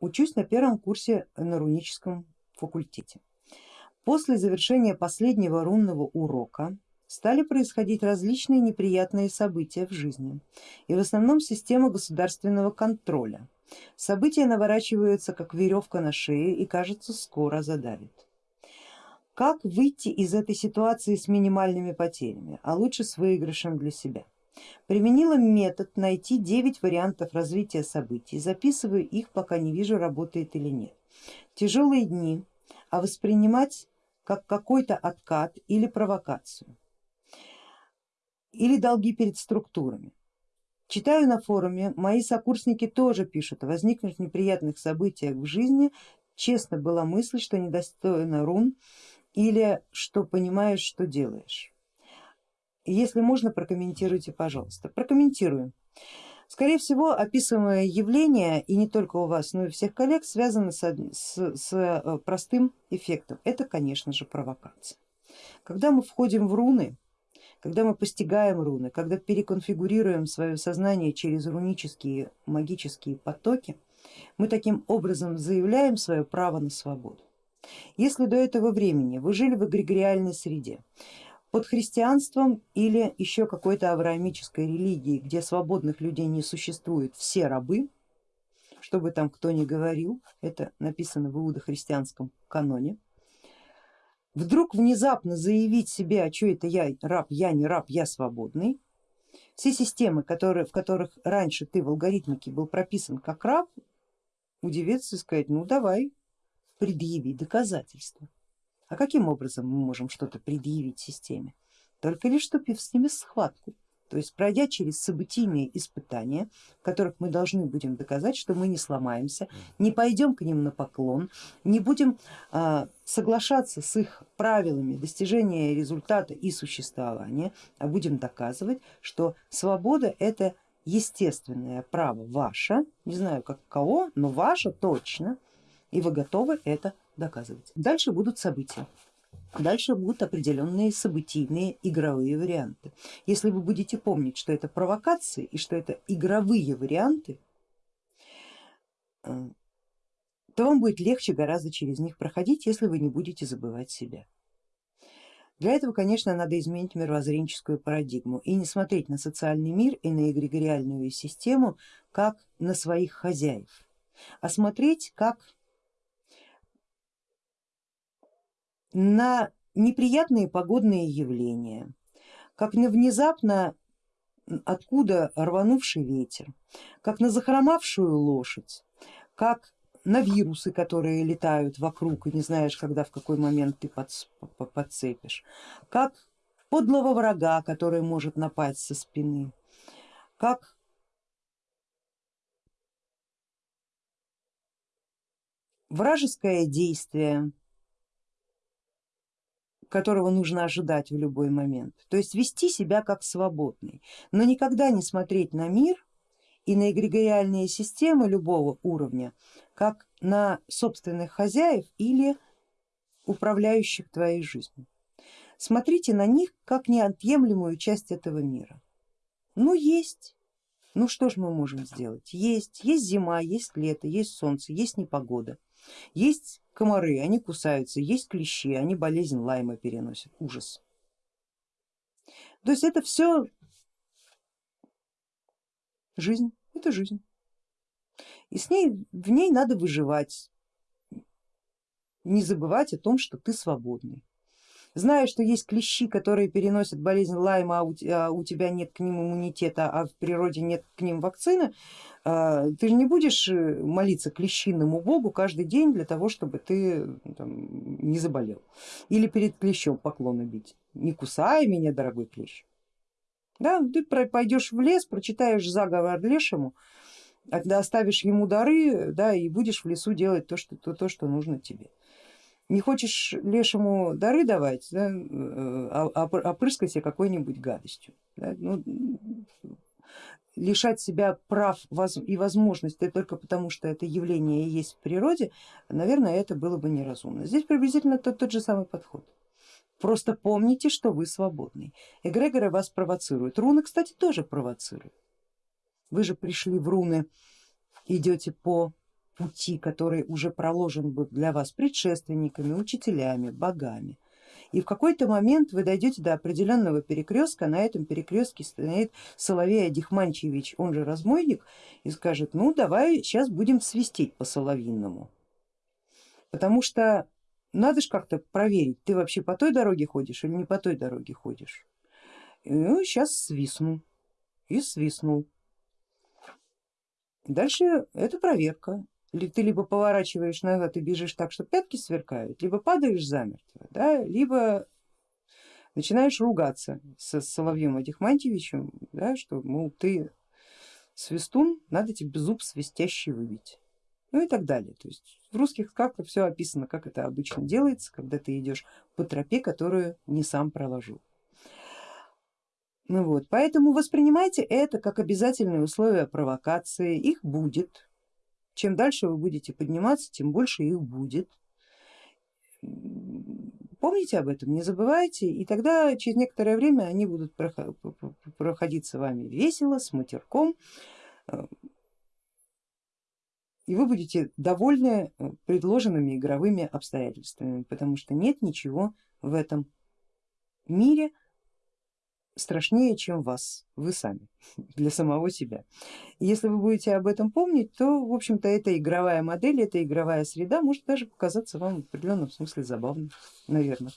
учусь на первом курсе на руническом факультете. После завершения последнего рунного урока стали происходить различные неприятные события в жизни и в основном система государственного контроля. События наворачиваются как веревка на шее и кажется скоро задавит. Как выйти из этой ситуации с минимальными потерями, а лучше с выигрышем для себя? Применила метод найти 9 вариантов развития событий, записываю их, пока не вижу, работает или нет. Тяжелые дни, а воспринимать как какой-то откат или провокацию, или долги перед структурами. Читаю на форуме, мои сокурсники тоже пишут о возникнувших неприятных событиях в жизни, честно была мысль, что недостойно рун или что понимаешь, что делаешь. Если можно, прокомментируйте, пожалуйста. Прокомментирую. Скорее всего, описываемое явление, и не только у вас, но и у всех коллег, связано с, с, с э, простым эффектом. Это, конечно же, провокация. Когда мы входим в руны, когда мы постигаем руны, когда переконфигурируем свое сознание через рунические магические потоки, мы таким образом заявляем свое право на свободу. Если до этого времени вы жили в эгрегориальной среде, под христианством или еще какой-то авраамической религией, где свободных людей не существует, все рабы, что бы там кто ни говорил, это написано в иудохристианском каноне, вдруг внезапно заявить себе, а что это я раб, я не раб, я свободный, все системы, которые, в которых раньше ты в алгоритмике был прописан как раб, удивиться и сказать, ну давай, предъяви доказательства. А каким образом мы можем что-то предъявить системе? Только лишь вступив с ними в схватку, то есть пройдя через событийные испытания, в которых мы должны будем доказать, что мы не сломаемся, не пойдем к ним на поклон, не будем а, соглашаться с их правилами достижения результата и существования, а будем доказывать, что свобода это естественное право ваше, не знаю как кого, но ваше точно, и вы готовы это доказывать. Дальше будут события. Дальше будут определенные событийные игровые варианты. Если вы будете помнить, что это провокации и что это игровые варианты, э, то вам будет легче гораздо через них проходить, если вы не будете забывать себя. Для этого, конечно, надо изменить мировоззренческую парадигму и не смотреть на социальный мир и на эгрегориальную систему как на своих хозяев, а смотреть как на неприятные погодные явления, как на внезапно откуда рванувший ветер, как на захромавшую лошадь, как на вирусы, которые летают вокруг и не знаешь, когда в какой момент ты подцепишь, как подлого врага, который может напасть со спины, как вражеское действие, которого нужно ожидать в любой момент. То есть вести себя как свободный, но никогда не смотреть на мир и на эгрегориальные системы любого уровня как на собственных хозяев или управляющих твоей жизнью. Смотрите на них как неотъемлемую часть этого мира. Ну есть, ну что ж мы можем сделать? Есть, есть зима, есть лето, есть солнце, есть непогода, есть комары, они кусаются, есть клещи, они болезнь лайма переносят, ужас. То есть это все жизнь, это жизнь. И с ней, в ней надо выживать, не забывать о том, что ты свободный. Зная, что есть клещи, которые переносят болезнь лайма, а у, а у тебя нет к ним иммунитета, а в природе нет к ним вакцины, а, ты же не будешь э, молиться клещиному богу каждый день для того, чтобы ты там, не заболел. Или перед клещом поклоны бить. Не кусай меня, дорогой клещ. Да, ты пойдешь в лес, прочитаешь заговор лешему, оставишь ему дары да, и будешь в лесу делать то, что, то, то, что нужно тебе. Не хочешь лешему дары давать, да, э, а, а себе какой-нибудь гадостью. Да, ну, лишать себя прав и возможностей только потому, что это явление есть в природе, наверное, это было бы неразумно. Здесь приблизительно тот, тот же самый подход. Просто помните, что вы свободный. Эгрегоры вас провоцируют. Руны, кстати, тоже провоцируют. Вы же пришли в руны, идете по пути, который уже проложен был для вас предшественниками, учителями, богами. И в какой-то момент вы дойдете до определенного перекрестка, на этом перекрестке стоит Соловей Адихманчевич, он же разбойник, и скажет, ну давай сейчас будем свистеть по соловинному. Потому что надо же как-то проверить, ты вообще по той дороге ходишь или не по той дороге ходишь. Ну, сейчас свистну и свистнул. Дальше это проверка. Ты либо поворачиваешь назад и бежишь так, что пятки сверкают, либо падаешь замертво, да, либо начинаешь ругаться с Соловьем Адихмантьевичем, да, что мол ты свистун, надо тебе зуб свистящий выбить. Ну и так далее. То есть в русских сказках все описано, как это обычно делается, когда ты идешь по тропе, которую не сам проложил. Ну вот, поэтому воспринимайте это как обязательное условие провокации, их будет. Чем дальше вы будете подниматься, тем больше их будет. Помните об этом, не забывайте, и тогда через некоторое время они будут проходить с вами весело, с матерком, и вы будете довольны предложенными игровыми обстоятельствами, потому что нет ничего в этом мире, страшнее, чем вас, вы сами, для самого себя. если вы будете об этом помнить, то в общем-то эта игровая модель, эта игровая среда может даже показаться вам в определенном смысле забавной, наверное.